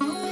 Oh.